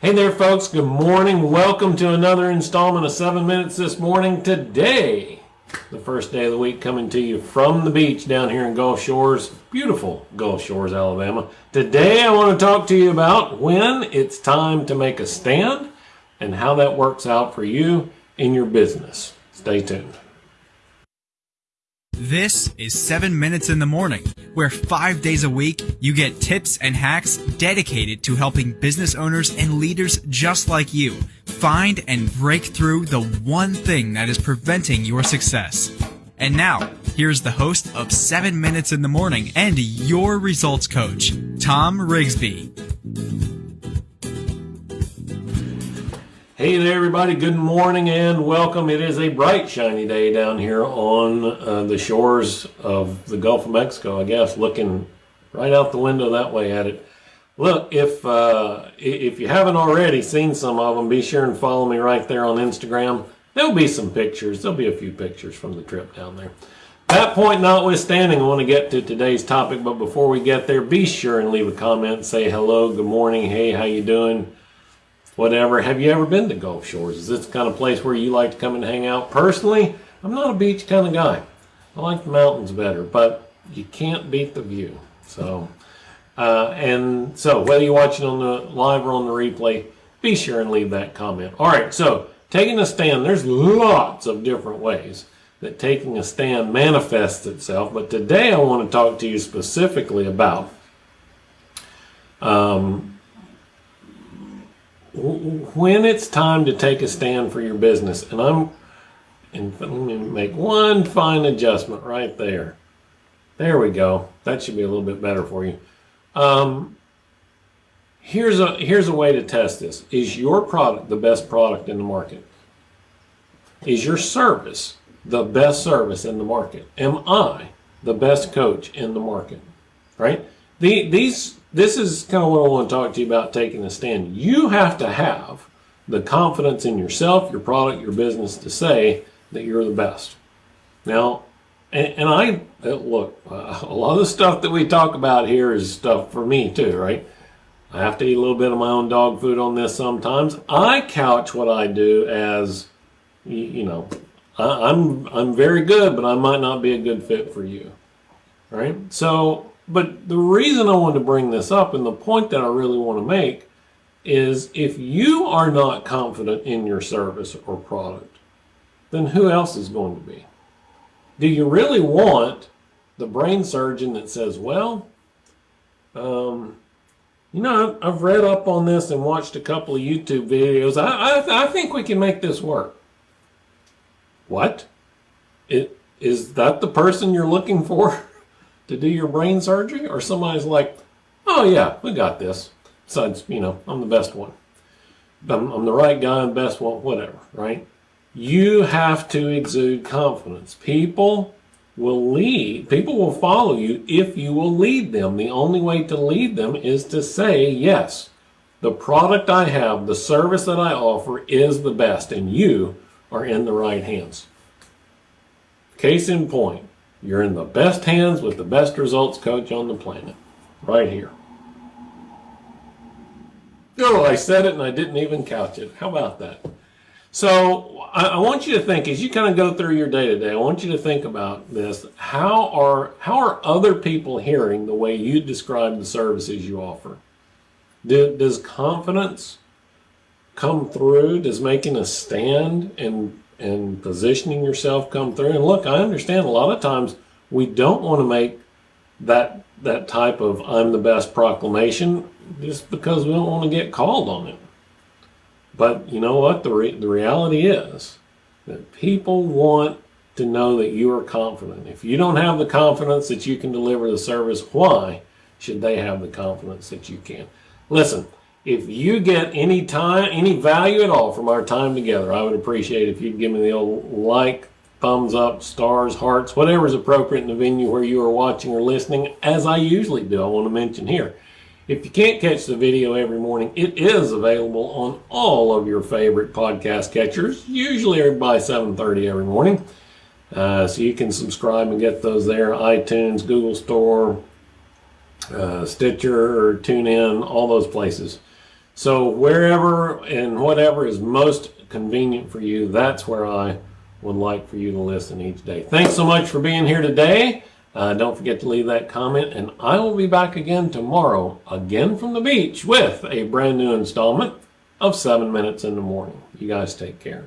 Hey there, folks. Good morning. Welcome to another installment of 7 Minutes this morning. Today, the first day of the week, coming to you from the beach down here in Gulf Shores, beautiful Gulf Shores, Alabama. Today, I want to talk to you about when it's time to make a stand and how that works out for you in your business. Stay tuned. This is 7 Minutes in the Morning, where five days a week you get tips and hacks dedicated to helping business owners and leaders just like you find and break through the one thing that is preventing your success. And now, here's the host of 7 Minutes in the Morning and your results coach, Tom Rigsby. Hey there, everybody. Good morning and welcome. It is a bright, shiny day down here on uh, the shores of the Gulf of Mexico, I guess, looking right out the window that way at it. Look, if uh, if you haven't already seen some of them, be sure and follow me right there on Instagram. There'll be some pictures. There'll be a few pictures from the trip down there. That point notwithstanding, I want to get to today's topic, but before we get there, be sure and leave a comment. Say hello, good morning, hey, how you doing? Whatever. Have you ever been to Gulf Shores? Is this the kind of place where you like to come and hang out? Personally, I'm not a beach kind of guy. I like the mountains better, but you can't beat the view. So, uh, and so whether you're watching on the live or on the replay, be sure and leave that comment. All right, so taking a stand, there's lots of different ways that taking a stand manifests itself, but today I want to talk to you specifically about um, when it's time to take a stand for your business, and I'm, and let me make one fine adjustment right there. There we go. That should be a little bit better for you. Um, here's a here's a way to test this. Is your product the best product in the market? Is your service the best service in the market? Am I the best coach in the market? Right? The, these this is kind of what I want to talk to you about taking a stand. You have to have the confidence in yourself, your product, your business to say that you're the best. Now, and, and I uh, look, uh, a lot of the stuff that we talk about here is stuff for me too, right? I have to eat a little bit of my own dog food on this sometimes. I couch what I do as, you, know, I, I'm I'm very good, but I might not be a good fit for you, right? So but the reason I want to bring this up and the point that I really want to make is if you are not confident in your service or product, then who else is going to be? Do you really want the brain surgeon that says, well, um, you know, I've read up on this and watched a couple of YouTube videos. I, I, I think we can make this work. What? It, is that the person you're looking for? to do your brain surgery or somebody's like, oh yeah, we got this. Besides, you know, I'm the best one. I'm, I'm the right guy and best one, whatever, right? You have to exude confidence. People will lead, people will follow you if you will lead them. The only way to lead them is to say, yes, the product I have, the service that I offer is the best and you are in the right hands. Case in point, you're in the best hands with the best results coach on the planet. Right here. Oh, I said it and I didn't even couch it. How about that? So I, want you to think as you kind of go through your day to day. I want you to think about this. How are how are other people hearing the way you describe the services you offer? Do, does confidence come through? Does making a stand and and positioning yourself come through. And look, I understand a lot of times we don't want to make that that type of I'm the best proclamation just because we don't want to get called on it. But you know what? The, re the reality is that people want to know that you are confident. If you don't have the confidence that you can deliver the service, why should they have the confidence that you can? Listen, if you get any time, any value at all from our time together, I would appreciate if you'd give me the old like, thumbs up, stars, hearts, whatever is appropriate in the venue where you are watching or listening, as I usually do, I want to mention here. If you can't catch the video every morning, it is available on all of your favorite podcast catchers, usually by 7.30 every morning. Uh, so you can subscribe and get those there, iTunes, Google Store, uh, Stitcher, TuneIn, all those places. So wherever and whatever is most convenient for you, that's where I would like for you to listen each day. Thanks so much for being here today. Uh, don't forget to leave that comment, and I will be back again tomorrow, again from the beach, with a brand new installment of 7 Minutes in the Morning. You guys take care.